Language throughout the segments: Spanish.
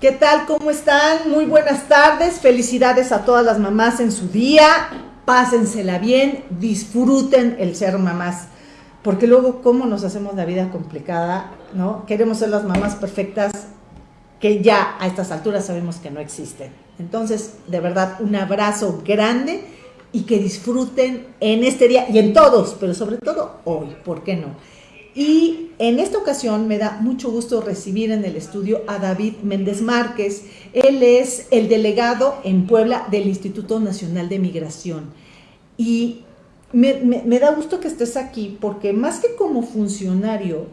¿Qué tal? ¿Cómo están? Muy buenas tardes. Felicidades a todas las mamás en su día. Pásensela bien, disfruten el ser mamás. Porque luego, ¿cómo nos hacemos la vida complicada? ¿No? Queremos ser las mamás perfectas que ya a estas alturas sabemos que no existen. Entonces, de verdad, un abrazo grande y que disfruten en este día y en todos, pero sobre todo hoy, ¿por qué no? Y en esta ocasión me da mucho gusto recibir en el estudio a David Méndez Márquez. Él es el delegado en Puebla del Instituto Nacional de Migración. Y me, da gusto que estés aquí porque más que como funcionario,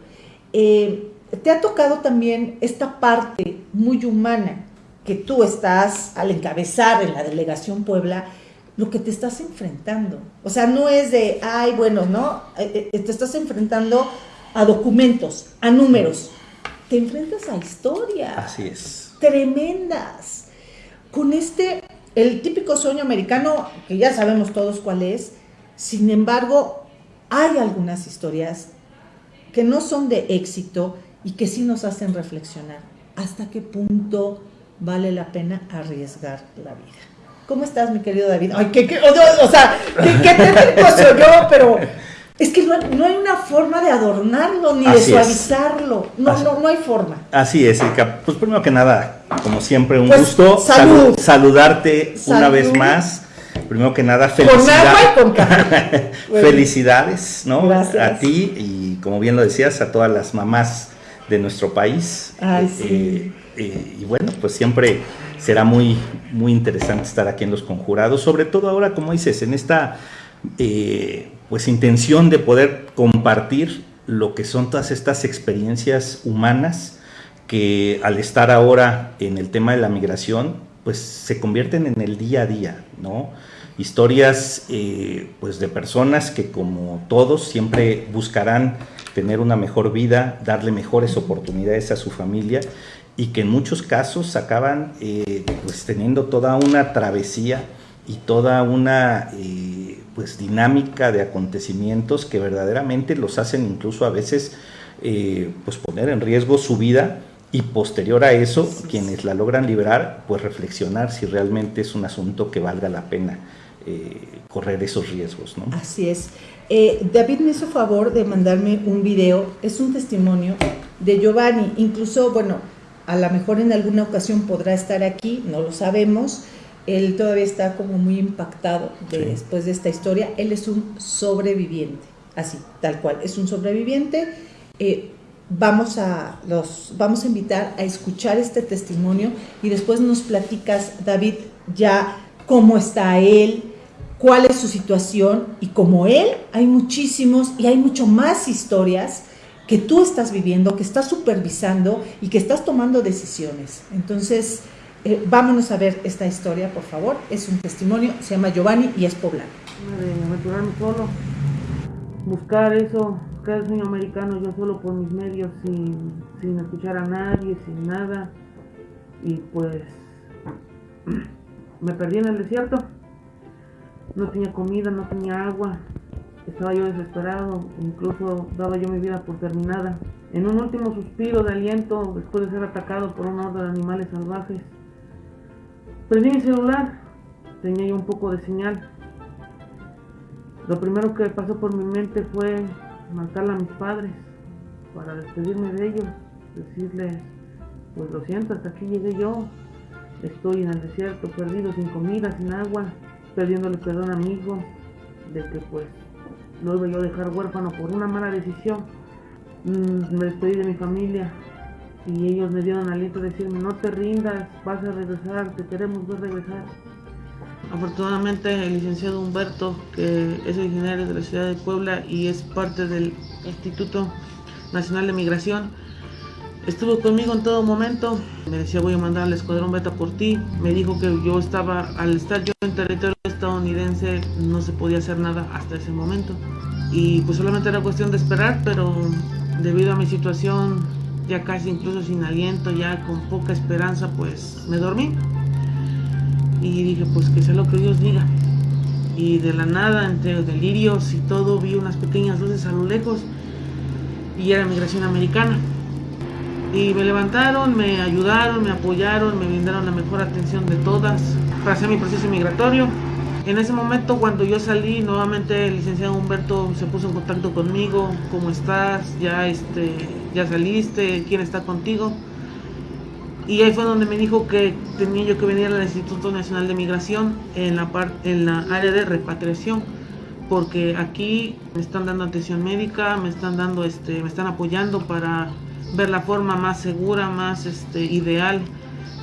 eh, te ha tocado también esta parte muy humana que tú estás al encabezar en la delegación Puebla, lo que te estás enfrentando. O sea, no es de, ay, bueno, ¿no? Eh, eh, te estás enfrentando a documentos, a números. Te enfrentas a historias. Así es. Tremendas. Con este, el típico sueño americano, que ya sabemos todos cuál es, sin embargo, hay algunas historias que no son de éxito y que sí nos hacen reflexionar. ¿Hasta qué punto vale la pena arriesgar la vida? ¿Cómo estás, mi querido David? Ay, qué, qué o, sea, qué, qué técnico soy yo, pero es que no, hay una forma de adornarlo ni de suavizarlo. No, no, no hay forma. Así es, Erika. Pues primero que nada, como siempre, un pues, gusto saludarte una vez más. Primero que nada, felicidades. Con felicidades, ¿no? A ti y como bien lo decías, a todas las mamás de nuestro país. Ay, sí. Eh, eh, y bueno, pues siempre será muy, muy interesante estar aquí en los conjurados, sobre todo ahora, como dices, en esta eh, pues intención de poder compartir lo que son todas estas experiencias humanas que al estar ahora en el tema de la migración, pues se convierten en el día a día, ¿no? Historias eh, pues de personas que como todos siempre buscarán tener una mejor vida, darle mejores oportunidades a su familia y que en muchos casos acaban eh, pues teniendo toda una travesía y toda una eh, pues dinámica de acontecimientos que verdaderamente los hacen incluso a veces eh, pues poner en riesgo su vida y posterior a eso quienes la logran liberar pues reflexionar si realmente es un asunto que valga la pena correr esos riesgos. ¿no? Así es. David me hizo favor de mandarme un video, es un testimonio de Giovanni, incluso, bueno, a lo mejor en alguna ocasión podrá estar aquí, no lo sabemos. Él todavía está como muy impactado después de esta historia. Él es un sobreviviente, así, tal cual, es un sobreviviente. Eh, vamos, a los, vamos a invitar a escuchar este testimonio y después nos platicas, David, ya cómo está él, cuál es su situación y como él hay muchísimos y hay mucho más historias que tú estás viviendo, que estás supervisando y que estás tomando decisiones. Entonces, eh, vámonos a ver esta historia, por favor. Es un testimonio, se llama Giovanni y es poblano. Aventurarme solo, buscar eso, el sueño americano yo solo por mis medios, sin, sin escuchar a nadie, sin nada. Y pues me perdí en el desierto. No tenía comida, no tenía agua, estaba yo desesperado, incluso daba yo mi vida por terminada. En un último suspiro de aliento, después de ser atacado por un horda de animales salvajes, prendí mi celular, tenía yo un poco de señal. Lo primero que pasó por mi mente fue marcarle a mis padres para despedirme de ellos, decirles, pues lo siento, hasta aquí llegué yo, estoy en el desierto, perdido, sin comida, sin agua, perdiéndole perdón a mi hijo, de que pues no iba yo a dejar huérfano por una mala decisión. Mm, me despedí de mi familia y ellos me dieron aliento de decirme, no te rindas, vas a regresar, te queremos ver regresar. Afortunadamente el licenciado Humberto, que es originario de la ciudad de Puebla y es parte del Instituto Nacional de Migración, estuvo conmigo en todo momento. Me decía voy a mandar al escuadrón beta por ti. Me dijo que yo estaba, al estar yo en territorio estadounidense no se podía hacer nada hasta ese momento. Y pues solamente era cuestión de esperar, pero debido a mi situación, ya casi incluso sin aliento, ya con poca esperanza, pues me dormí. Y dije, pues que sea lo que Dios diga. Y de la nada, entre delirios y todo, vi unas pequeñas luces a lo lejos y era migración americana. Y me levantaron, me ayudaron, me apoyaron, me brindaron la mejor atención de todas. Pasé mi proceso migratorio. En ese momento cuando yo salí, nuevamente el licenciado Humberto se puso en contacto conmigo. ¿Cómo estás? ¿Ya, este, ya saliste? ¿Quién está contigo? Y ahí fue donde me dijo que tenía yo que venir al Instituto Nacional de Migración en la, en la área de repatriación, porque aquí me están dando atención médica, me están dando, este, me están apoyando para ver la forma más segura, más este, ideal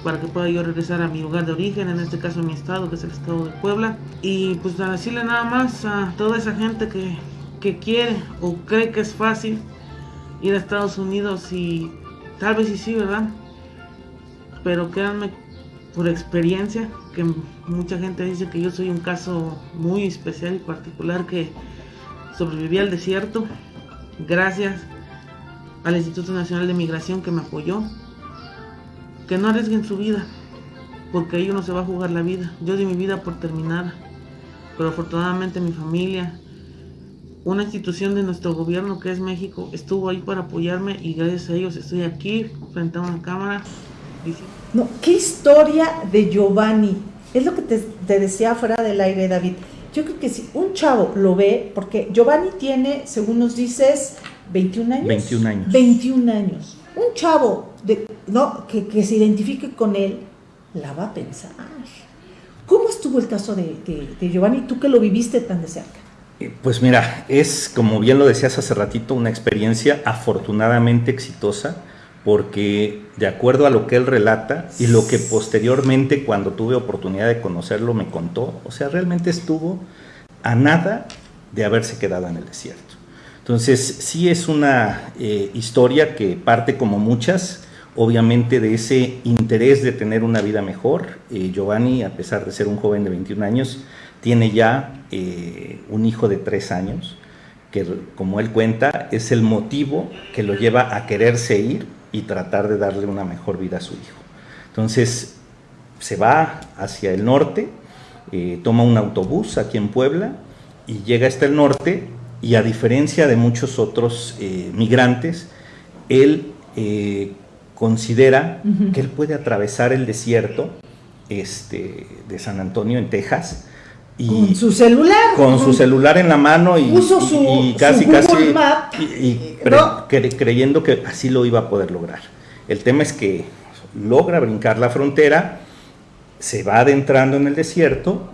para que pueda yo regresar a mi lugar de origen, en este caso mi estado, que es el estado de Puebla. Y pues a decirle nada más a toda esa gente que, que quiere o cree que es fácil ir a Estados Unidos y tal vez sí, sí, ¿verdad? pero créanme por experiencia que mucha gente dice que yo soy un caso muy especial y particular que sobreviví al desierto gracias al Instituto Nacional de Migración que me apoyó. Que no arriesguen su vida, porque ahí uno se va a jugar la vida. Yo di mi vida por terminada, pero afortunadamente mi familia, una institución de nuestro gobierno que es México, estuvo ahí para apoyarme y gracias a ellos estoy aquí frente a una cámara no, qué historia de Giovanni. Es lo que te, decía fuera del aire, David. Yo creo que si un chavo lo ve, porque Giovanni tiene, según nos dices, 21 años. 21 años. 21 años. Un chavo de, no, que, se identifique con él, la va a pensar. ¿Cómo estuvo el caso de, de Giovanni, tú que lo viviste tan de cerca? Eh, pues mira, es como bien lo decías hace ratito, una experiencia afortunadamente exitosa porque de acuerdo a lo que él relata y lo que posteriormente cuando tuve oportunidad de conocerlo me contó, o sea, realmente estuvo a nada de haberse quedado en el desierto. Entonces, sí es una eh, historia que parte como muchas, obviamente de ese interés de tener una vida mejor. Eh, Giovanni, a pesar de ser un joven de 21 años, tiene ya eh, un hijo de 3 años, que como él cuenta, es el motivo que lo lleva a quererse ir y tratar de darle una mejor vida a su hijo. Entonces se va hacia el norte, eh, toma un autobús aquí en Puebla y llega hasta el norte y a diferencia de muchos otros eh, migrantes, él considera que él puede atravesar el desierto este, de San Antonio en Texas. Y con su celular. Con su celular en la mano y, casi, casi, y, creyendo que así lo iba a poder lograr. El tema es que logra brincar la frontera, se va adentrando en el desierto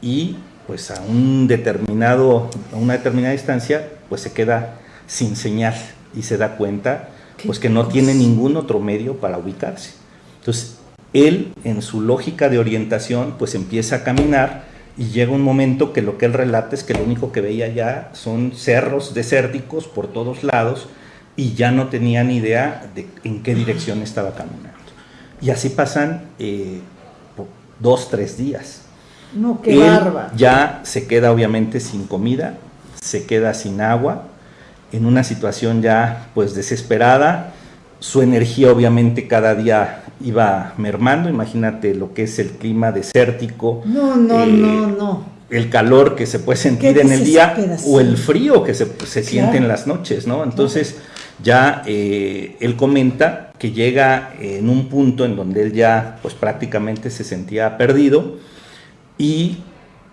y pues a un determinado, a una determinada distancia, pues se queda sin señal y se da cuenta pues que no tiene ningún otro medio para ubicarse. Entonces, él en su lógica de orientación pues empieza a caminar y llega un momento que lo que él relata es que lo único que veía ya son cerros desérticos por todos lados y ya no tenía ni idea de en qué dirección estaba caminando. Y así pasan eh, dos, tres días. No, qué barba. Ya se queda obviamente sin comida, se queda sin agua, en una situación ya pues desesperada. Su energía obviamente cada día iba mermando, imagínate lo que es el clima desértico. No, no, eh, no, no. El calor que se puede sentir en el día o el frío que se, siente en las noches, ¿no? Entonces ya eh, él comenta que llega en un punto en donde él ya pues prácticamente se sentía perdido y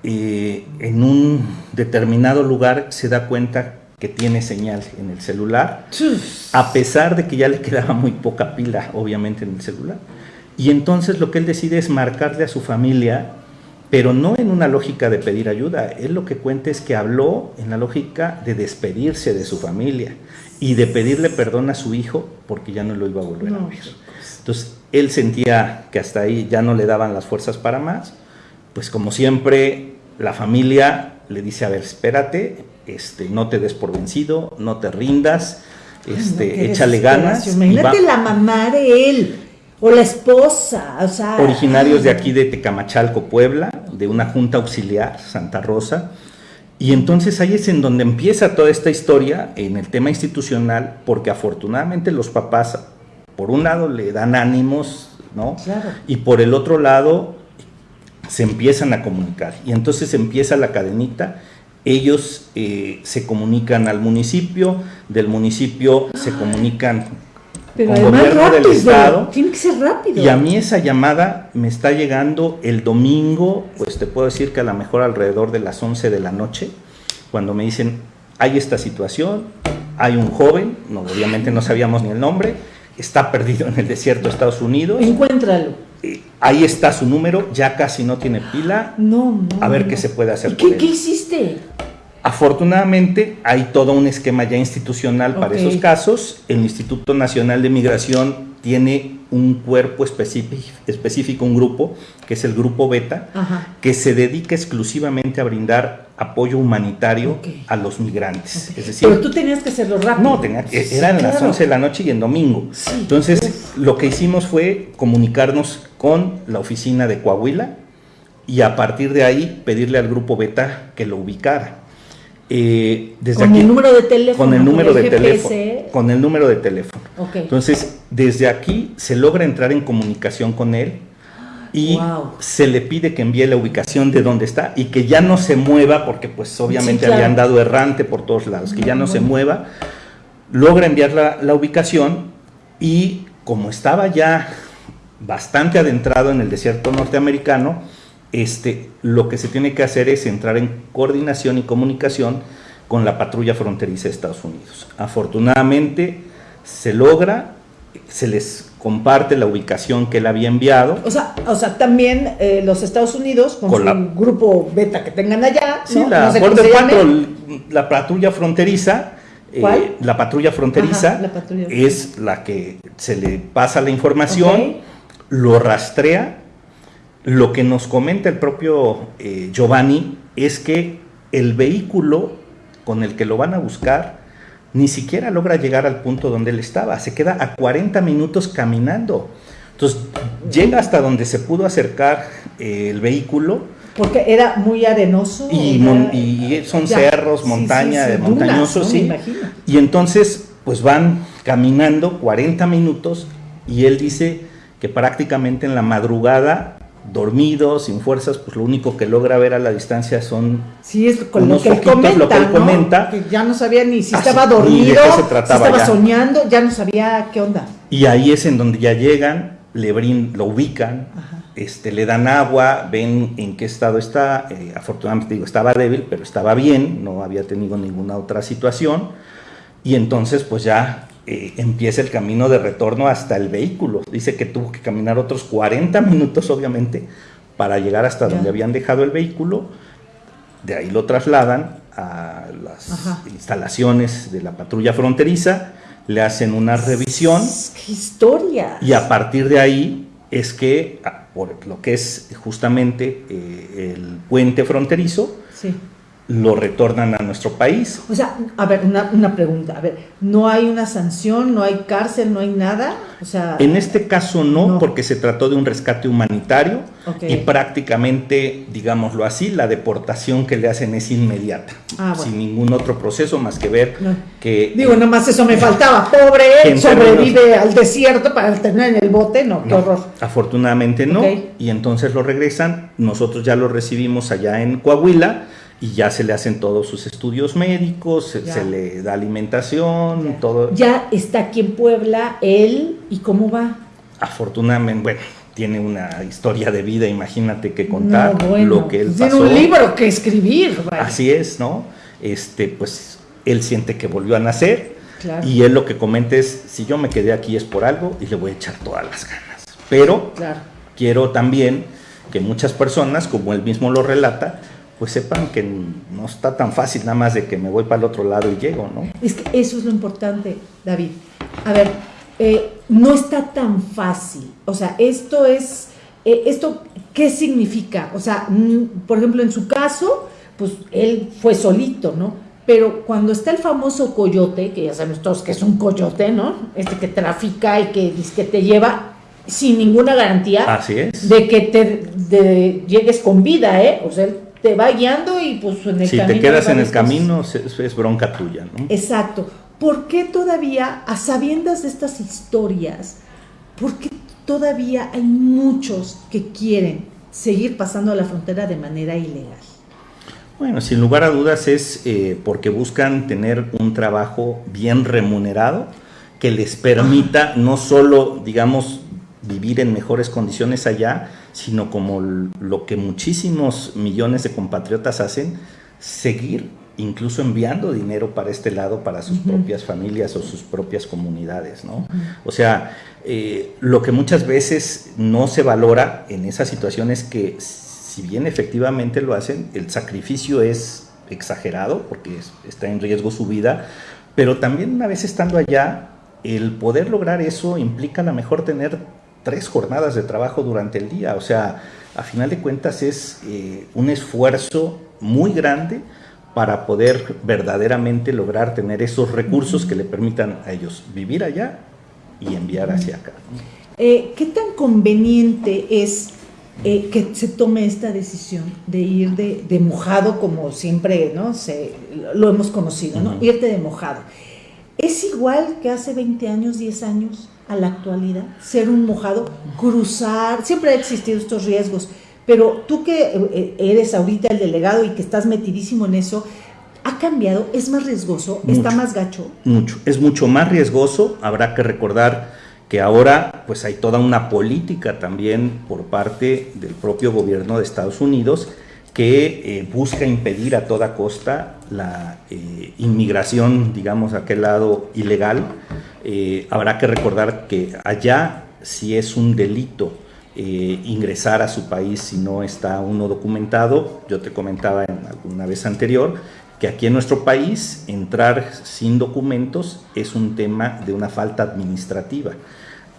eh, en un determinado lugar se da cuenta que tiene señal en el celular, a pesar de que ya le quedaba muy poca pila, obviamente, en el celular. Y entonces lo que él decide es marcarle a su familia, pero no en una lógica de pedir ayuda. Él lo que cuenta es que habló en la lógica de despedirse de su familia y de pedirle perdón a su hijo porque ya no lo iba a volver a ver. Entonces él sentía que hasta ahí ya no le daban las fuerzas para más. Pues como siempre, la familia le dice, a ver, espérate, este, no te des por vencido, no te rindas, este, échale ganas. Imagínate la mamá de él o la esposa, o sea, originarios de aquí de Tecamachalco, Puebla, de una junta auxiliar, Santa Rosa. Y entonces ahí es en donde empieza toda esta historia en el tema institucional, porque afortunadamente los papás, por un lado, le dan ánimos, ¿no? Y por el otro lado, se empiezan a comunicar. Y entonces empieza la cadenita ellos eh, se comunican al municipio, del municipio se comunican Pero con gobierno del rápido, estado. tiene que ser rápido. Y a mí esa llamada me está llegando el domingo, pues te puedo decir que a lo mejor alrededor de las 11 de la noche, cuando me dicen, hay esta situación, hay un joven, no, obviamente no sabíamos ni el nombre, está perdido en el desierto de Estados Unidos, Encuéntralo. eh, ahí está su número, ya casi no tiene pila, No, no. a ver no. qué se puede hacer ¿Y por ¿Qué, él. qué hiciste? Afortunadamente hay todo un esquema ya institucional para esos casos. El Instituto Nacional de Migración tiene un cuerpo específico, específico, un grupo, que es el Grupo Beta, Ajá. que se dedica exclusivamente a brindar apoyo humanitario a los migrantes. Es decir, Pero tú tenías que hacerlo rápido. no, tenía, Sí, eran las claro. 11 de la noche y en domingo. Sí, Entonces, uf. lo que hicimos fue comunicarnos con la oficina de Coahuila y a partir de ahí pedirle al grupo Beta que lo ubicara. Eh, desde Con aquí, el número de teléfono. con el número de GPS. teléfono. Con el número de teléfono. Ok. Entonces, desde aquí se logra entrar en comunicación con él y Wow. se le pide que envíe la ubicación de dónde está y que ya no se mueva, porque pues obviamente Sí, claro. habían dado errante por todos lados, que ya no se mueva. Logra enviar la, la ubicación y como estaba ya bastante adentrado en el desierto norteamericano, este, lo que se tiene que hacer es entrar en coordinación y comunicación con la patrulla fronteriza de Estados Unidos. Afortunadamente se logra, se les comparte la ubicación que él había enviado. O sea, o sea también eh, los Estados Unidos, con, Con su la- grupo beta que tengan allá, Sí, ¿no? la No sé. Patrol, la patrulla fronteriza. eh, la patrulla fronteriza Ajá, la patrulla es la que se le pasa la información, lo rastrea. Lo que nos comenta el propio eh, Giovanni es que el vehículo con el que lo van a buscar ni siquiera logra llegar al punto donde él estaba, se queda a 40 minutos caminando. Entonces llega hasta donde se pudo acercar eh, el vehículo Porque era muy arenoso. y, era- mon- y son Ya. cerros, montaña, sí, sí, montañosos, ¿no? sí. Me. Y entonces, pues van caminando 40 minutos y él dice que prácticamente en la madrugada, dormido, sin fuerzas, pues lo único que logra ver a la distancia son... Sí, es con lo que él comenta, lo que él ¿no? comenta. Que ya no sabía ni si Ah, estaba dormido, se si estaba ya. soñando, ya no sabía qué onda. Y ahí es en donde ya llegan, le brin- lo ubican, Ajá. este, le dan agua, ven en qué estado está. eh, afortunadamente digo, estaba débil, pero estaba bien, no había tenido ninguna otra situación. Y entonces pues ya eh, empieza el camino de retorno hasta el vehículo. Dice que tuvo que caminar otros 40 minutos, obviamente, para llegar hasta donde habían dejado el vehículo. De ahí lo trasladan a las Ajá. instalaciones de la patrulla fronteriza, le hacen una revisión. ¡Qué historia! Y a partir de ahí es que, ah, por lo que es justamente eh, el puente fronterizo, Sí. Lo retornan a nuestro país. O sea, a ver, una, una pregunta. A ver, ¿no hay una sanción, no hay cárcel, no hay nada? O sea, En este caso no, No. porque se trató de un rescate humanitario y prácticamente, digámoslo así, la deportación que le hacen es inmediata, Ah, bueno. sin ningún otro proceso más que ver No. que... digo, nomás eso me faltaba. Pobre él, sobrevive al desierto para tener en el bote. No, qué No, horror. Afortunadamente no, y entonces lo regresan, nosotros ya lo recibimos allá en Coahuila y ya se le hacen todos sus estudios médicos, se, le da alimentación, Ya. todo. Ya está aquí en Puebla, él, ¿y cómo va? Afortunadamente, bueno, tiene una historia de vida, imagínate que contar No, bueno, lo que él Tiene pasó. un libro que escribir. vaya. Así es, ¿no? Este, pues él siente que volvió a nacer Claro. y él lo que comenta es, si yo me quedé aquí es por algo y le voy a echar todas las ganas. Pero Claro. quiero también que muchas personas, como él mismo lo relata, pues sepan que no está tan fácil nada más de que me voy para el otro lado y llego, ¿no? Es que eso es lo importante, David. A ver, eh, no está tan fácil. O sea, esto es, eh, esto, ¿qué significa? O sea, por ejemplo, en su caso, pues él fue solito, ¿no? Pero cuando está el famoso coyote, que ya sabemos todos que es un coyote, ¿no? Este que trafica y que, que te lleva sin ninguna garantía Así es. de que te de- llegues con vida, ¿eh? O sea, él te va guiando y pues en el Si camino. te quedas en el camino, es, es bronca tuya, ¿no? Exacto. ¿Por qué todavía, a sabiendas de estas historias, por qué todavía hay muchos que quieren seguir pasando la frontera de manera ilegal? Bueno, sin lugar a dudas es eh, porque buscan tener un trabajo bien remunerado que les permita no solo, digamos, vivir en mejores condiciones allá, sino como lo que muchísimos millones de compatriotas hacen, seguir incluso enviando dinero para este lado, para sus propias familias o sus propias comunidades, ¿no? O sea, eh, lo que muchas veces no se valora en esa situación es que si bien efectivamente lo hacen, el sacrificio es exagerado porque está en riesgo su vida, pero también una vez estando allá, el poder lograr eso implica a lo mejor tener tres jornadas de trabajo durante el día, o sea, a final de cuentas es eh, un esfuerzo muy grande para poder verdaderamente lograr tener esos recursos que le permitan a ellos vivir allá y enviar hacia acá. Eh, ¿Qué tan conveniente es eh, que se tome esta decisión de ir de, mojado, como siempre ¿no? se, lo hemos conocido, ¿no? irte de mojado? ¿Es igual que hace 20 años, 10 años a la actualidad? Ser un mojado, cruzar, siempre ha existido estos riesgos, pero tú que eh, eres ahorita el delegado y que estás metidísimo en eso, ¿ha cambiado? ¿Es más riesgoso? ¿Está más gacho? Mucho, es mucho más riesgoso. Habrá que recordar que ahora pues hay toda una política también por parte del propio gobierno de Estados Unidos que eh, busca impedir a toda costa la eh, inmigración, digamos, a aquel lado ilegal. habrá que recordar que allá si es un delito eh, ingresar a su país si no está uno documentado. Yo te comentaba en alguna vez anterior que aquí en nuestro país entrar sin documentos es un tema de una falta administrativa.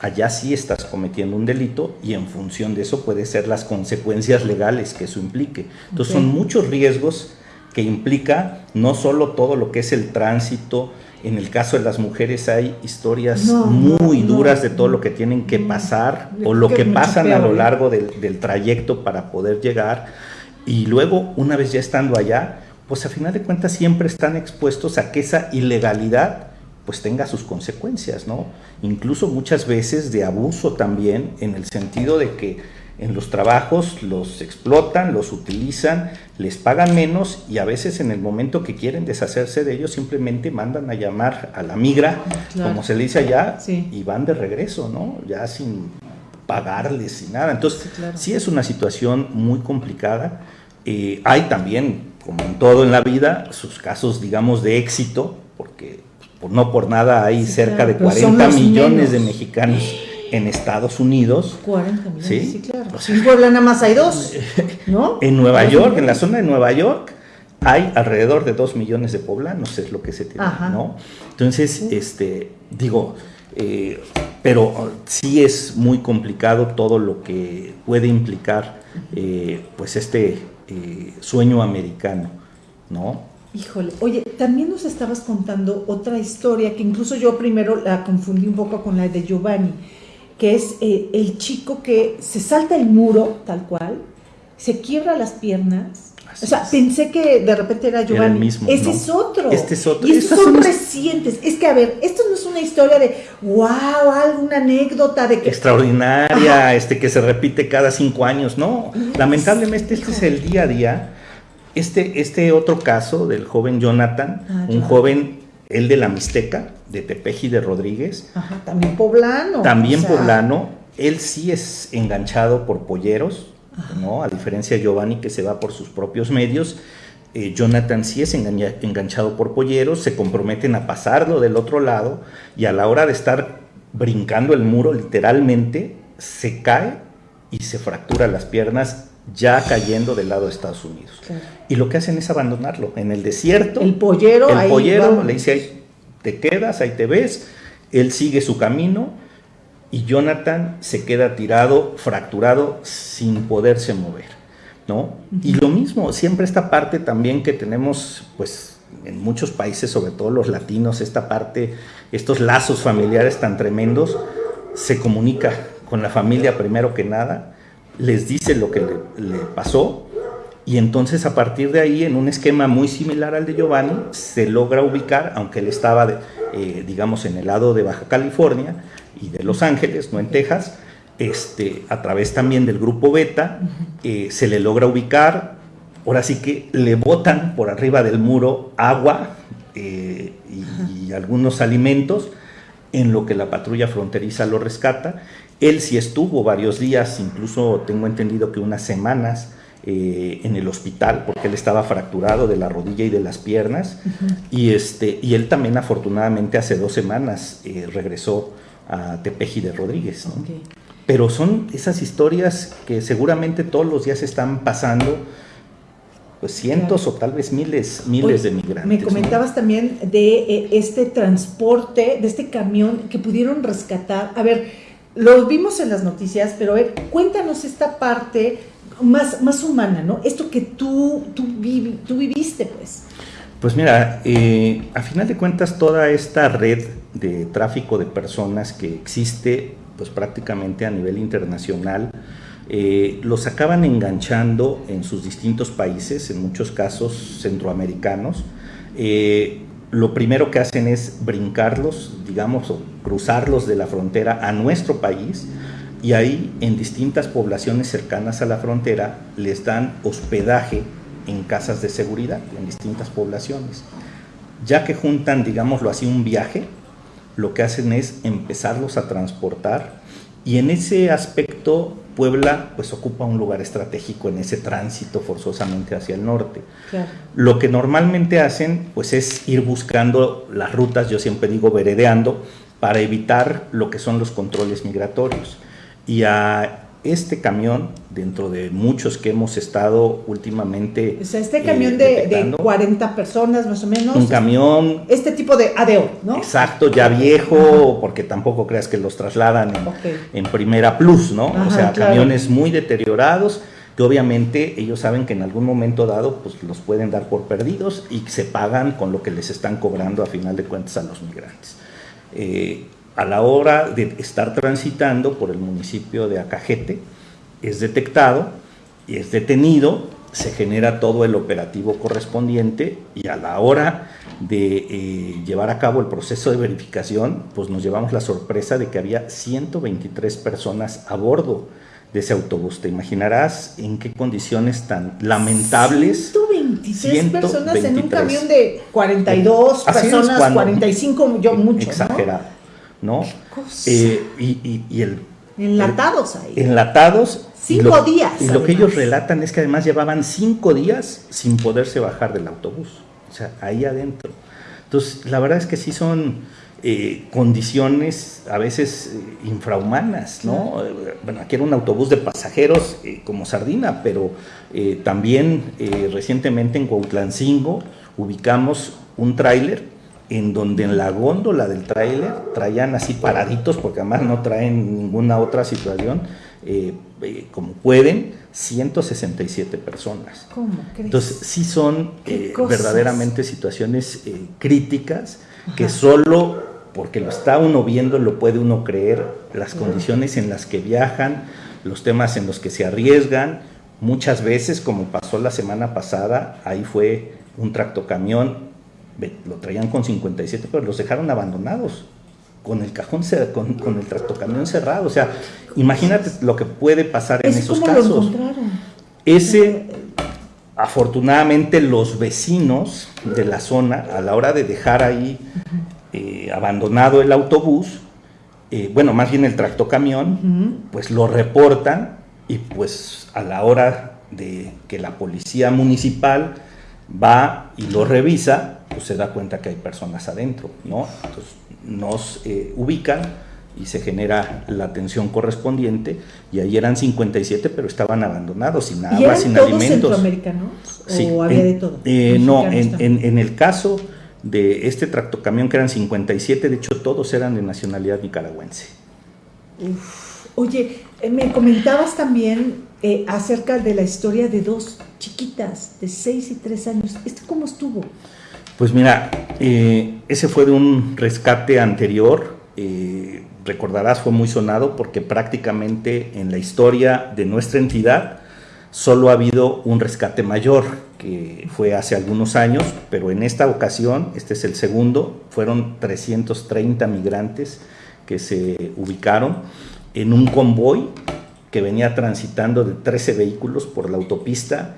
Allá sí estás cometiendo un delito y en función de eso puede ser las consecuencias legales que eso implique. Entonces son muchos riesgos que implica no solo todo lo que es el tránsito, en el caso de las mujeres hay historias muy duras de todo lo que tienen que pasar o lo que pasan a lo largo del, trayecto para poder llegar. Y luego, una vez ya estando allá, pues a final de cuentas siempre están expuestos a que esa ilegalidad pues tenga sus consecuencias, ¿no? Incluso muchas veces de abuso también, en el sentido de que en los trabajos los explotan, los utilizan, les pagan menos y a veces en el momento que quieren deshacerse de ellos simplemente mandan a llamar a la migra, como se le dice allá, y van de regreso, ¿no? Ya sin pagarles, sin nada. Entonces, sí, es una situación muy complicada. Eh, hay también, como en todo en la vida, sus casos, digamos, de éxito, porque no por nada hay cerca de 40 millones de mexicanos en Estados Unidos. 40 millones, sí, claro. en Puebla nada más hay dos, ¿no? En Nueva York, en la zona de Nueva York, hay alrededor de 2 millones de poblanos, es lo que se tiene, ¿no? Entonces, este, digo, eh, pero sí es muy complicado todo lo que puede implicar, eh, pues, este eh, sueño americano, ¿no? Híjole, oye, también nos estabas contando otra historia que incluso yo primero la confundí un poco con la de Giovanni que es eh, el chico que se salta el muro, tal cual, se quiebra las piernas. o sea, pensé que de repente era Giovanni. el mismo, Ese es otro. Este es otro. Y estos son recientes. Es que, a ver, esto no es una historia de wow, alguna anécdota de que. Extraordinaria, este que se repite cada cinco años. No, lamentablemente este es el día a día. Este, este otro caso del joven Jonathan, ah, un joven el de la Mixteca, de Tepeji de Rodríguez. Ajá, también poblano. También poblano. Él sí es enganchado por polleros, ¿no? A diferencia de Giovanni que se va por sus propios medios. Eh, Jonathan sí es enganchado por polleros, se comprometen a pasarlo del otro lado y a la hora de estar brincando el muro literalmente se cae y se fractura las piernas ya cayendo del lado de Estados Unidos. Y lo que hacen es abandonarlo en el desierto. El pollero, el pollero le dice, ahí te quedas, ahí te ves. Él sigue su camino y Jonathan se queda tirado, fracturado, sin poderse mover. ¿no? Y lo mismo, siempre esta parte también que tenemos, pues, en muchos países, sobre todo los latinos, esta parte, estos lazos familiares tan tremendos, se comunica con la familia primero que nada les dice lo que le, pasó y entonces a partir de ahí, en un esquema muy similar al de Giovanni, se logra ubicar, aunque él estaba, eh, digamos, en el lado de Baja California y de Los Ángeles, no en Texas, este, a través también del grupo Beta, eh, se le logra ubicar, ahora sí que le botan por arriba del muro agua eh, y, algunos alimentos, en lo que la patrulla fronteriza lo rescata. Él sí estuvo varios días, incluso tengo entendido que unas semanas, eh, en el hospital porque él estaba fracturado de la rodilla y de las piernas y, este, y él también afortunadamente hace dos semanas eh, regresó a Tepeji de Rodríguez. Pero son esas historias que seguramente todos los días están pasando pues cientos o tal vez miles, miles de migrantes. Me comentabas también de eh, este transporte, de este camión que pudieron rescatar. A ver, lo vimos en las noticias, pero cuéntanos esta parte más, más humana, ¿no? Esto que tú, tú, tú viviste, pues. Pues mira, eh, a final de cuentas toda esta red de tráfico de personas que existe pues prácticamente a nivel internacional, eh, los acaban enganchando en sus distintos países, en muchos casos centroamericanos. Eh, lo primero que hacen es brincarlos, digamos, o cruzarlos de la frontera a nuestro país y ahí en distintas poblaciones cercanas a la frontera les dan hospedaje en casas de seguridad, en distintas poblaciones. Ya que juntan, digámoslo así, un viaje, lo que hacen es empezarlos a transportar y en ese aspecto Puebla pues ocupa un lugar estratégico en ese tránsito forzosamente hacia el norte. Lo que normalmente hacen pues es ir buscando las rutas, yo siempre digo veredeando, para evitar lo que son los controles migratorios. Y a este camión, dentro de muchos que hemos estado últimamente. O sea, este camión de, de, 40 personas más o menos. Un camión. Este tipo de ADO, ¿no? Exacto, ya viejo, porque tampoco creas que los trasladan en, primera plus, ¿no? o sea, camiones muy deteriorados que obviamente ellos saben que en algún momento dado pues los pueden dar por perdidos y se pagan con lo que les están cobrando a final de cuentas a los migrantes. Eh, a la hora de estar transitando por el municipio de Acajete, es detectado y es detenido, se genera todo el operativo correspondiente y a la hora de eh, llevar a cabo el proceso de verificación, pues nos llevamos la sorpresa de que había 123 personas a bordo de ese autobús. Te imaginarás en qué condiciones tan lamentables. 126 personas en un camión de 42 personas, 45, yo mucho. Exagerado. ¿no? Eh, y, el, enlatados ahí. Enlatados. Cinco días. Y lo que ellos relatan es que además llevaban cinco días sin poderse bajar del autobús. O sea, ahí adentro. Entonces, la verdad es que sí son eh, condiciones a veces eh, infrahumanas, ¿no? Bueno, aquí era un autobús de pasajeros como sardina, pero también recientemente en Cuautlancingo ubicamos un tráiler en donde en la góndola del tráiler traían así paraditos, porque además no traen ninguna otra situación, eh, eh, como pueden, 167 personas. ¿Cómo crees? Entonces, sí son eh, verdaderamente situaciones críticas que solo porque lo está uno viendo lo puede uno creer, las condiciones en las que viajan, los temas en los que se arriesgan. Muchas veces, como pasó la semana pasada, ahí fue un tractocamión lo traían con 57, pero los dejaron abandonados, con el cajón, con, con el tractocamión cerrado. O sea, imagínate lo que puede pasar en esos casos. Ese, afortunadamente, los vecinos de la zona, a la hora de dejar ahí eh, abandonado el autobús, eh, bueno, más bien el tractocamión, pues lo reportan y pues a la hora de que la policía municipal va y lo revisa, pues se da cuenta que hay personas adentro, ¿no? Entonces nos eh, ubican y se genera la atención correspondiente y ahí eran 57 pero estaban abandonados sin agua, sin todos alimentos. centroamericanos o había de todo? Eh, no, en, el caso de este tractocamión que eran 57, de hecho todos eran de nacionalidad nicaragüense. Oye, eh, me comentabas también acerca de la historia de dos chiquitas de 6 y 3 años. ¿Esto cómo estuvo? Pues mira, eh, ese fue de un rescate anterior, eh, recordarás fue muy sonado porque prácticamente en la historia de nuestra entidad solo ha habido un rescate mayor, que fue hace algunos años, pero en esta ocasión, este es el segundo, fueron 330 migrantes que se ubicaron en un convoy que venía transitando de 13 vehículos por la autopista.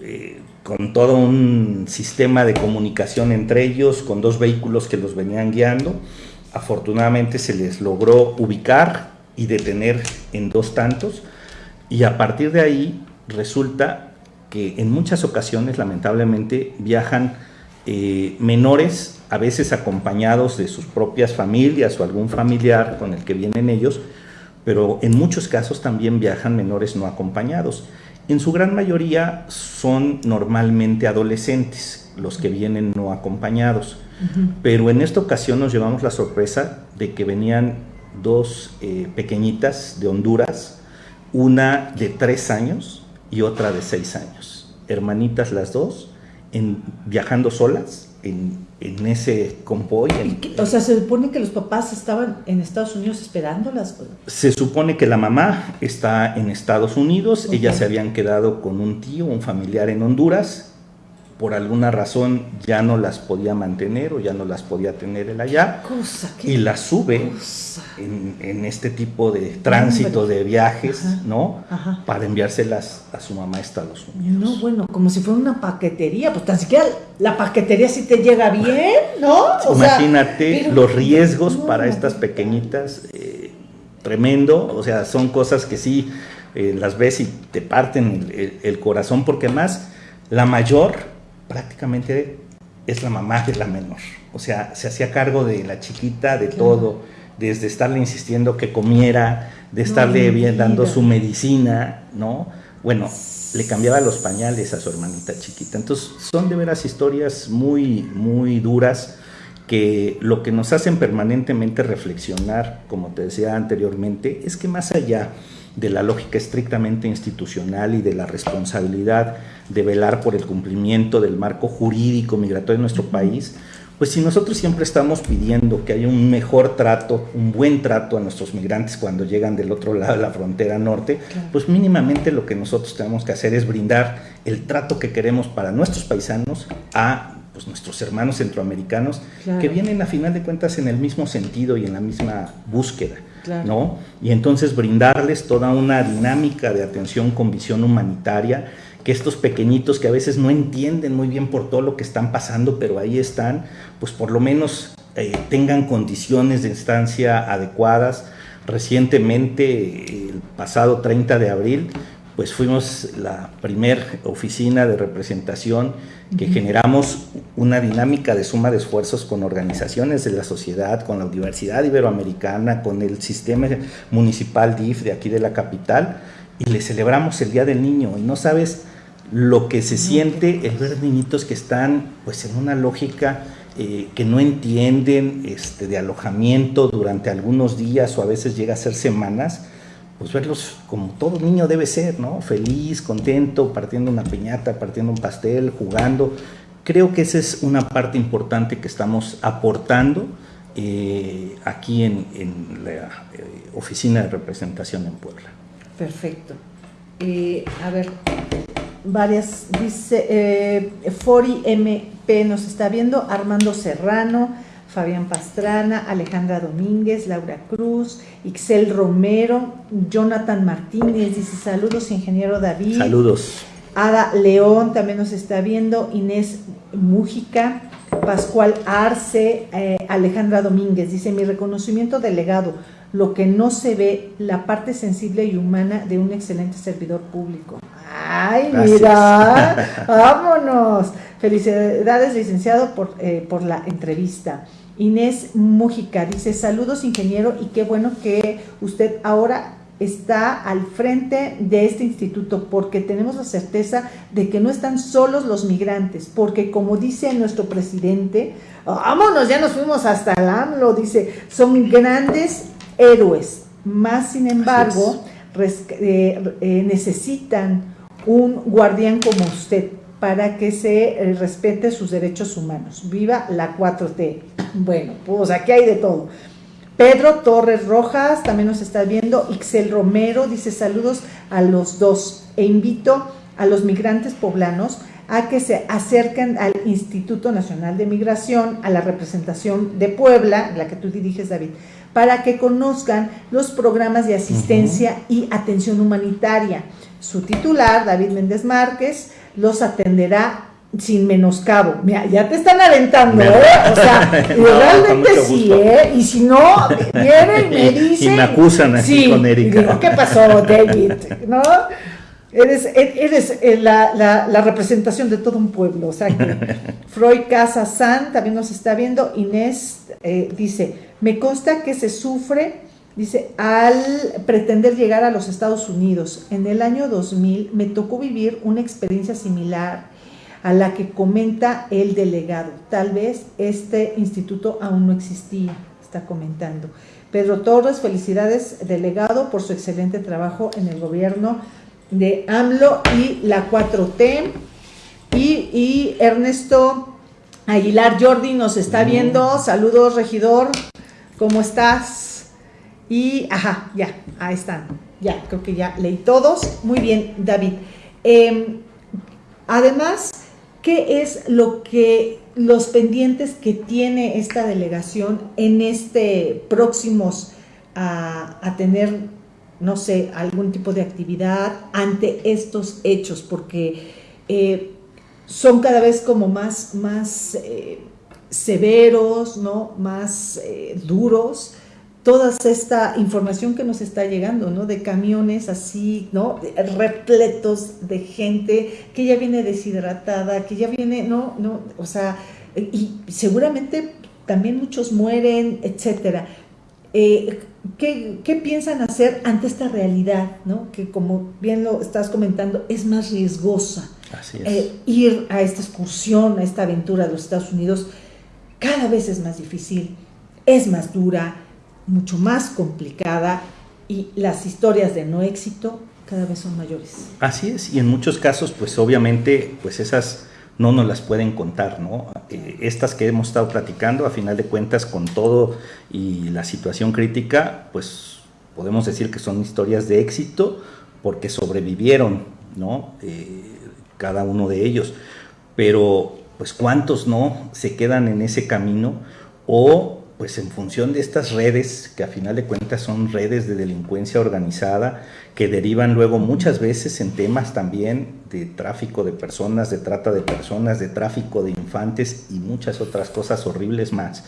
Eh, con todo un sistema de comunicación entre ellos, con dos vehículos que los venían guiando. afortunadamente se les logró ubicar y detener en dos tantos y a partir de ahí resulta que en muchas ocasiones lamentablemente viajan eh, menores, a veces acompañados de sus propias familias o algún familiar con el que vienen ellos, pero en muchos casos también viajan menores no acompañados. En su gran mayoría son normalmente adolescentes los que vienen no acompañados, pero en esta ocasión nos llevamos la sorpresa de que venían dos eh, pequeñitas de Honduras, una de tres años y otra de seis años, hermanitas las dos, en, viajando solas en, ese convoy. o sea, se supone que los papás estaban en Estados Unidos esperándolas. Se supone que la mamá está en Estados Unidos, ellas se habían quedado con un tío, un familiar en Honduras, por alguna razón ya no las podía mantener o ya no las podía tener él allá y las sube en, este tipo de tránsito de viajes, ¿no? Para enviárselas a su mamá a Estados Unidos. No, bueno, como si fuera una paquetería, pues tan siquiera la paquetería sí te llega bien, ¿no? Imagínate los riesgos para estas pequeñitas, eh, tremendo, o sea, son cosas que sí eh, las ves y te parten el corazón porque más la mayor prácticamente es la mamá de la menor. O sea, se hacía cargo de la chiquita, de todo, desde estarle insistiendo que comiera, de estarle bien, dando su medicina, ¿no? Bueno, le cambiaba los pañales a su hermanita chiquita. Entonces, son de veras historias muy, muy duras que lo que nos hacen permanentemente reflexionar, como te decía anteriormente, es que más allá de la lógica estrictamente institucional y de la responsabilidad de velar por el cumplimiento del marco jurídico migratorio de nuestro país, pues si nosotros siempre estamos pidiendo que haya un mejor trato, un buen trato a nuestros migrantes cuando llegan del otro lado de la frontera norte, pues mínimamente lo que nosotros tenemos que hacer es brindar el trato que queremos para nuestros paisanos a pues, nuestros hermanos centroamericanos que vienen a final de cuentas en el mismo sentido y en la misma búsqueda. ¿No? Y entonces brindarles toda una dinámica de atención con visión humanitaria, que estos pequeñitos que a veces no entienden muy bien por todo lo que están pasando, pero ahí están, pues por lo menos eh, tengan condiciones de estancia adecuadas. Recientemente, el pasado 30 de abril, pues fuimos la primer oficina de representación que generamos una dinámica de suma de esfuerzos con organizaciones de la sociedad, con la Universidad Iberoamericana, con el sistema municipal DIF de aquí de la capital, y le celebramos el Día del Niño. Y no sabes lo que se siente el ver niñitos que están pues en una lógica eh, que no entienden este, de alojamiento durante algunos días o a veces llega a ser semanas, pues verlos como todo niño debe ser, ¿no? Feliz, contento, partiendo una piñata, partiendo un pastel, jugando. Creo que esa es una parte importante que estamos aportando eh, aquí en, la eh, oficina de representación en Puebla. Perfecto. Eh, a ver, varias, dice, Fori MP nos está viendo, Armando Serrano, Fabián Pastrana, Alejandra Domínguez, Laura Cruz, Ixel Romero, Jonathan Martínez, dice saludos, ingeniero David. Saludos. Ada León también nos está viendo, Inés Mújica, Pascual Arce, eh, Alejandra Domínguez, dice mi reconocimiento delegado, lo que no se ve, la parte sensible y humana de un excelente servidor público. Ay, mira, vámonos. Felicidades, licenciado, por, eh, por la entrevista. Inés Mújica dice, saludos ingeniero y qué bueno que usted ahora está al frente de este instituto porque tenemos la certeza de que no están solos los migrantes, porque como dice nuestro presidente, vámonos, ya nos fuimos hasta el AMLO, dice, son grandes héroes, más sin embargo eh, eh, necesitan un guardián como usted para que se eh, respete sus derechos humanos. Viva la 4T. Bueno, pues aquí hay de todo. Pedro Torres Rojas también nos está viendo. Ixel Romero dice saludos a los dos e invito a los migrantes poblanos a que se acerquen al Instituto Nacional de Migración, a la representación de Puebla, la que tú diriges, David, para que conozcan los programas de asistencia y atención humanitaria. Su titular, David Méndez Márquez, los atenderá sin menoscabo. Mira, ya te están aventando, ¿eh? O sea, realmente sí, ¿eh? Y si no, vienen y me dicen. Y me acusan así con Erika. ¿qué pasó, David? ¿No? Eres, eres eh, la, la, representación de todo un pueblo. O sea, que Freud Casa San también nos está viendo. Inés eh, dice: Me consta que se sufre, dice, al pretender llegar a los Estados Unidos. En el año 2000 me tocó vivir una experiencia similar a la que comenta el delegado. Tal vez este instituto aún no existía, está comentando. Pedro Torres, felicidades, delegado, por su excelente trabajo en el gobierno de AMLO y la 4T. Y, Ernesto Aguilar Jordi nos está viendo. Saludos, regidor. ¿Cómo estás? Y, ajá, ya, ahí están. Ya, creo que ya leí todos. Muy bien, David. Em, además, ¿Qué es lo que los pendientes que tiene esta delegación en este próximos a, tener, no sé, algún tipo de actividad ante estos hechos? Porque eh, son cada vez como más, más eh, severos, ¿no? Más eh, duros toda esta información que nos está llegando, ¿no? De camiones así, ¿no? Repletos de gente que ya viene deshidratada, que ya viene, ¿no? no o sea, y seguramente también muchos mueren, etcétera. Eh, ¿qué, piensan hacer ante esta realidad, ¿no? Que como bien lo estás comentando, es más riesgosa. Así es. Eh, ir a esta excursión, a esta aventura de los Estados Unidos, cada vez es más difícil, es más dura, mucho más complicada y las historias de no éxito cada vez son mayores. Así es, y en muchos casos, pues obviamente, pues esas no nos las pueden contar, ¿no? Eh, estas que hemos estado platicando, a final de cuentas, con todo y la situación crítica, pues podemos decir que son historias de éxito porque sobrevivieron, ¿no? Eh, cada uno de ellos. Pero, pues, ¿cuántos no se quedan en ese camino o pues en función de estas redes, que a final de cuentas son redes de delincuencia organizada, que derivan luego muchas veces en temas también de tráfico de personas, de trata de personas, de tráfico de infantes y muchas otras cosas horribles más.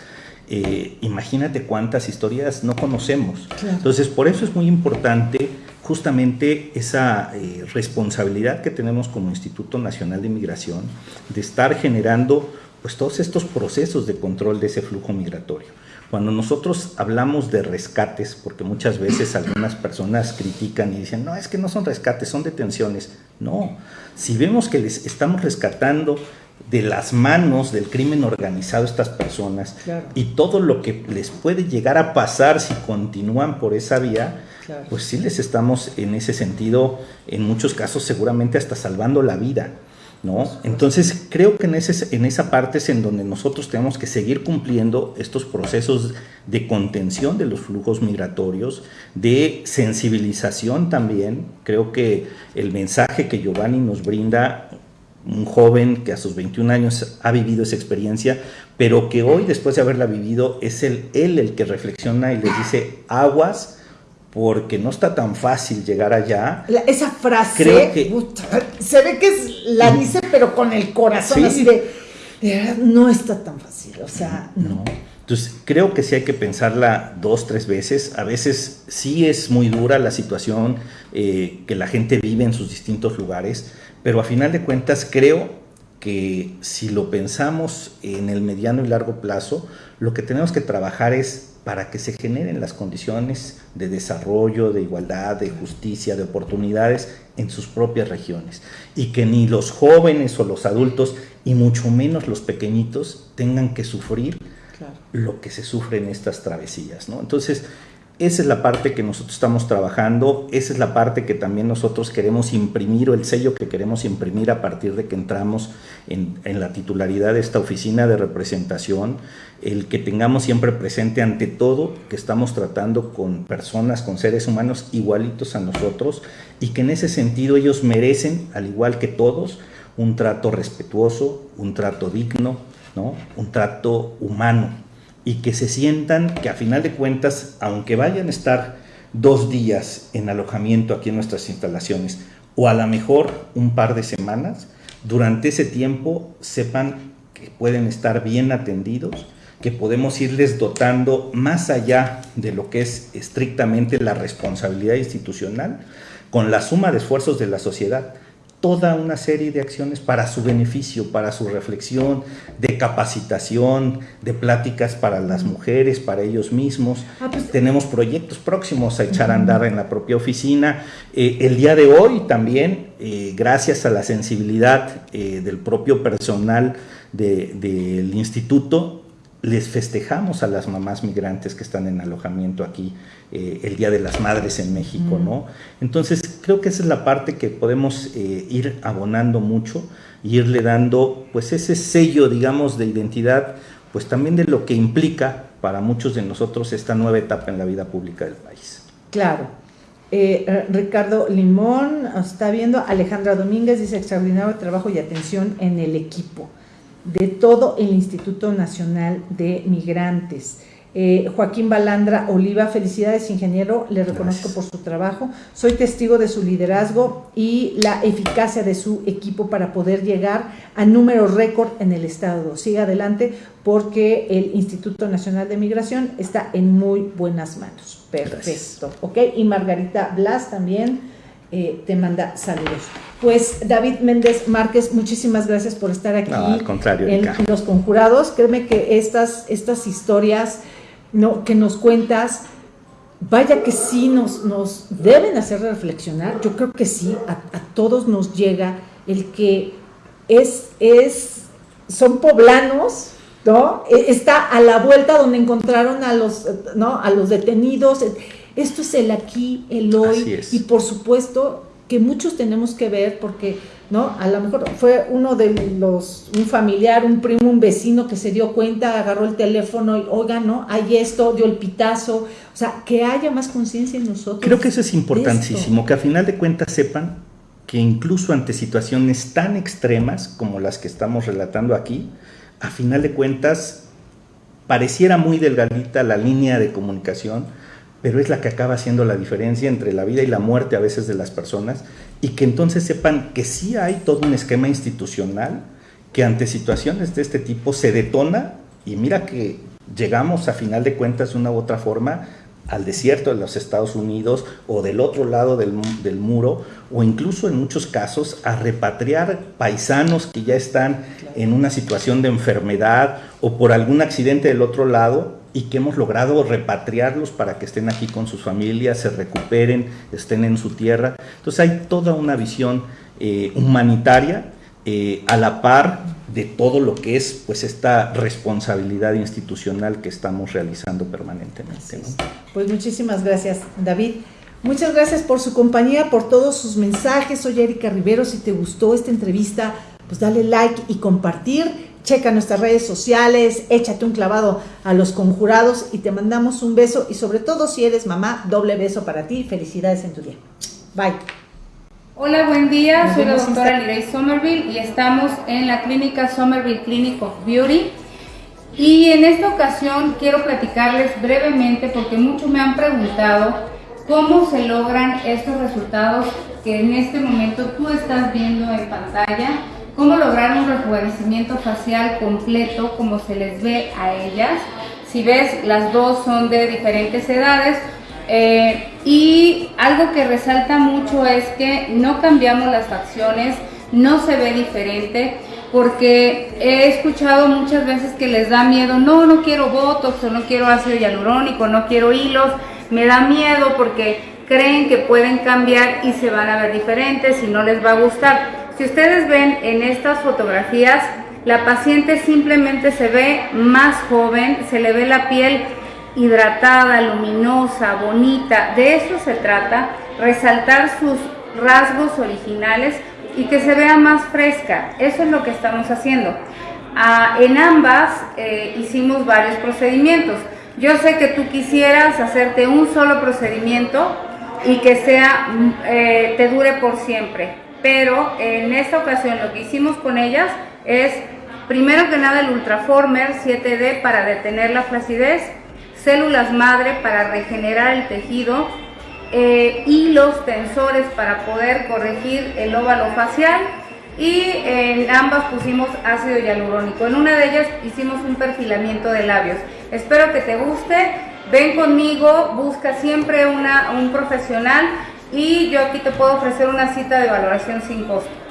Eh, imagínate cuántas historias no conocemos. Entonces, por eso es muy importante justamente esa eh, responsabilidad que tenemos como Instituto Nacional de Inmigración de estar generando pues todos estos procesos de control de ese flujo migratorio. Cuando nosotros hablamos de rescates, porque muchas veces algunas personas critican y dicen, no, es que no son rescates, son detenciones. No, si vemos que les estamos rescatando de las manos del crimen organizado a estas personas y todo lo que les puede llegar a pasar si continúan por esa vía, pues sí les estamos en ese sentido, en muchos casos seguramente hasta salvando la vida. ¿No? Entonces creo que en, ese, en esa parte es en donde nosotros tenemos que seguir cumpliendo estos procesos de contención de los flujos migratorios, de sensibilización también. Creo que el mensaje que Giovanni nos brinda, un joven que a sus 21 años ha vivido esa experiencia, pero que hoy después de haberla vivido es el, él el que reflexiona y les dice aguas porque no está tan fácil llegar allá. esa frase, se ve que es, la dice, pero con el corazón así de, no está tan fácil, o sea, no. Entonces, creo que sí hay que pensarla dos, tres veces. A veces sí es muy dura la situación eh, que la gente vive en sus distintos lugares, pero a final de cuentas creo que si lo pensamos en el mediano y largo plazo, lo que tenemos que trabajar es para que se generen las condiciones de desarrollo, de igualdad, de justicia, de oportunidades en sus propias regiones. Y que ni los jóvenes o los adultos, y mucho menos los pequeñitos, tengan que sufrir lo que se sufre en estas travesías. ¿no? Entonces, esa es la parte que nosotros estamos trabajando, esa es la parte que también nosotros queremos imprimir o el sello que queremos imprimir a partir de que entramos en, la titularidad de esta oficina de representación, el que tengamos siempre presente ante todo que estamos tratando con personas, con seres humanos igualitos a nosotros y que en ese sentido ellos merecen, al igual que todos, un trato respetuoso, un trato digno, ¿no? un trato humano y que se sientan que a final de cuentas, aunque vayan a estar dos días en alojamiento aquí en nuestras instalaciones, o a lo mejor un par de semanas, durante ese tiempo sepan que pueden estar bien atendidos, que podemos irles dotando más allá de lo que es estrictamente la responsabilidad institucional, con la suma de esfuerzos de la sociedad toda una serie de acciones para su beneficio, para su reflexión, de capacitación, de pláticas para las mujeres, para ellos mismos. Ah, pues, Tenemos proyectos próximos a echar a andar en la propia oficina. Eh, el día de hoy también, eh, gracias a la sensibilidad eh, del propio personal del instituto, les festejamos a las mamás migrantes que están en alojamiento aquí eh, el Día de las Madres en México, ¿no? Entonces, creo que esa es la parte que podemos eh, ir abonando mucho y irle dando, pues, ese sello, digamos, de identidad, pues también de lo que implica para muchos de nosotros esta nueva etapa en la vida pública del país. Claro. Eh, Ricardo Limón está viendo, Alejandra Domínguez dice extraordinario trabajo y atención en el equipo de todo el Instituto Nacional de Migrantes. Eh, Joaquín Balandra Oliva, felicidades ingeniero, le reconozco por su trabajo. Soy testigo de su liderazgo y la eficacia de su equipo para poder llegar a números récord en el Estado. Siga adelante porque el Instituto Nacional de Migración está en muy buenas manos. Perfecto. Ok, y Margarita Blas también eh, te manda saludos. Pues David Méndez Márquez, muchísimas gracias por estar aquí al contrario, en, Los Conjurados. Créeme que estas, estas historias ¿no? que nos cuentas, vaya que sí nos, nos deben hacer reflexionar. Yo creo que sí, a, todos nos llega el que es, es, son poblanos, ¿no? E, está a la vuelta donde encontraron a los, ¿no? a los detenidos esto es el aquí, el hoy, y por supuesto que muchos tenemos que ver porque, ¿no? A lo mejor fue uno de los, un familiar, un primo, un vecino que se dio cuenta, agarró el teléfono y, oiga, ¿no? Hay esto, dio el pitazo, o sea, que haya más conciencia en nosotros. Creo que eso es importantísimo, que a final de cuentas sepan que incluso ante situaciones tan extremas como las que estamos relatando aquí, a final de cuentas pareciera muy delgadita la línea de comunicación, pero es la que acaba haciendo la diferencia entre la vida y la muerte a veces de las personas y que entonces sepan que sí hay todo un esquema institucional que ante situaciones de este tipo se detona y mira que llegamos a final de cuentas de una u otra forma al desierto de los Estados Unidos o del otro lado del, del, muro o incluso en muchos casos a repatriar paisanos que ya están en una situación de enfermedad o por algún accidente del otro lado y que hemos logrado repatriarlos para que estén aquí con sus familias, se recuperen, estén en su tierra. Entonces hay toda una visión eh, humanitaria eh, a la par de todo lo que es pues esta responsabilidad institucional que estamos realizando permanentemente. Pues muchísimas gracias, David. Muchas gracias por su compañía, por todos sus mensajes. Soy Erika Rivero. Si te gustó esta entrevista, pues dale like y compartir checa nuestras redes sociales, échate un clavado a los conjurados y te mandamos un beso y sobre todo si eres mamá, doble beso para ti. Felicidades en tu día. Bye. Hola, buen día. Soy la doctora Lirey Somerville y estamos en la clínica Somerville Clinic of Beauty. Y en esta ocasión quiero platicarles brevemente porque muchos me han preguntado cómo se logran estos resultados que en este momento tú estás viendo en pantalla cómo lograr un rejuvenecimiento facial completo como se les ve a ellas. Si ves, las dos son de diferentes edades. Eh, y algo que resalta mucho es que no cambiamos las facciones, no se ve diferente, porque he escuchado muchas veces que les da miedo, no, no quiero botox o no quiero ácido hialurónico, no quiero hilos, me da miedo porque creen que pueden cambiar y se van a ver diferentes y no les va a gustar. Si ustedes ven en estas fotografías, la paciente simplemente se ve más joven, se le ve la piel hidratada, luminosa, bonita. De eso se trata, resaltar sus rasgos originales y que se vea más fresca. Eso es lo que estamos haciendo. Ah, en ambas eh, hicimos varios procedimientos. Yo sé que tú quisieras hacerte un solo procedimiento y que sea, mm, eh, te dure por siempre pero en esta ocasión lo que hicimos con ellas es primero que nada el Ultraformer 7D para detener la flacidez, células madre para regenerar el tejido eh, y los tensores para poder corregir el óvalo facial y en ambas pusimos ácido hialurónico. En una de ellas hicimos un perfilamiento de labios. Espero que te guste. Ven conmigo, busca siempre una, un profesional y yo aquí te puedo ofrecer una cita de valoración sin costo.